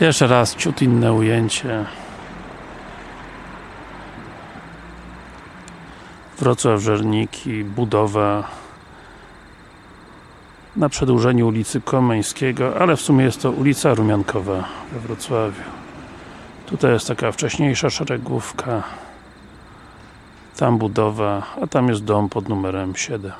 Jeszcze raz ciut inne ujęcie. Wrocław Żerniki, budowa na przedłużeniu ulicy Komeńskiego, ale w sumie jest to ulica Rumiankowa we Wrocławiu. Tutaj jest taka wcześniejsza szeregówka. Tam budowa, a tam jest dom pod numerem 7.